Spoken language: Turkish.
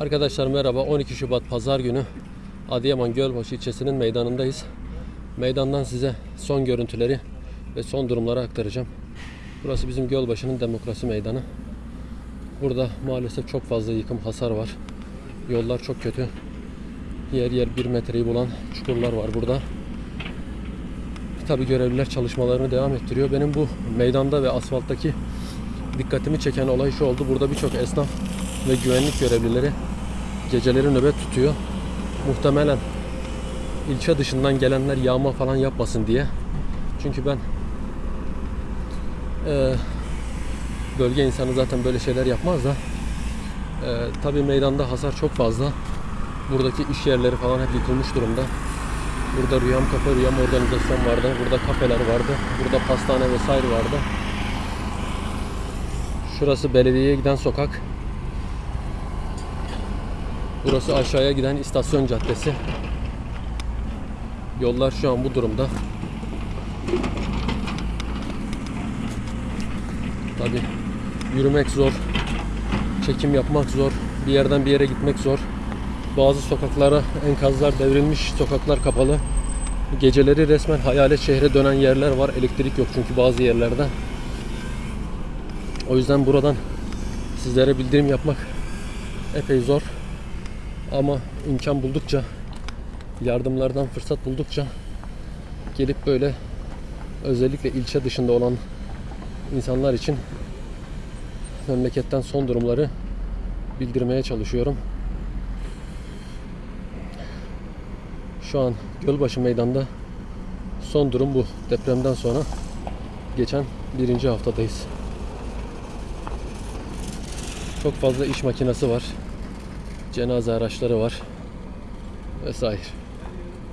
Arkadaşlar merhaba. 12 Şubat Pazar günü Adıyaman Gölbaşı ilçesinin meydanındayız. Meydandan size son görüntüleri ve son durumları aktaracağım. Burası bizim Gölbaşı'nın demokrasi meydanı. Burada maalesef çok fazla yıkım, hasar var. Yollar çok kötü. Yer yer bir metreyi bulan çukurlar var burada. Tabi görevliler çalışmalarını devam ettiriyor. Benim bu meydanda ve asfalttaki dikkatimi çeken olay şu oldu. Burada birçok esnaf ve güvenlik görevlileri geceleri nöbet tutuyor. Muhtemelen ilçe dışından gelenler yağma falan yapmasın diye. Çünkü ben eee, bölge insanı zaten böyle şeyler yapmaz da eee tabi meydanda hasar çok fazla. Buradaki iş yerleri falan hep yıkılmış durumda. Burada Rüyam Kafe, Rüyam Organizasyon vardı. Burada kafeler vardı. Burada pastane vesaire vardı. Şurası belediyeye giden sokak. Burası aşağıya giden istasyon caddesi. Yollar şu an bu durumda. Tabi yürümek zor. Çekim yapmak zor. Bir yerden bir yere gitmek zor. Bazı sokaklara enkazlar devrilmiş, sokaklar kapalı. Geceleri resmen hayalet şehre dönen yerler var. Elektrik yok çünkü bazı yerlerde. O yüzden buradan sizlere bildirim yapmak epey zor. Ama imkan buldukça, yardımlardan fırsat buldukça gelip böyle özellikle ilçe dışında olan insanlar için memleketten son durumları bildirmeye çalışıyorum. Şu an Gölbaşı Meydan'da son durum bu. Depremden sonra geçen birinci haftadayız. Çok fazla iş makinesi var. Cenaze araçları var. Vesaire.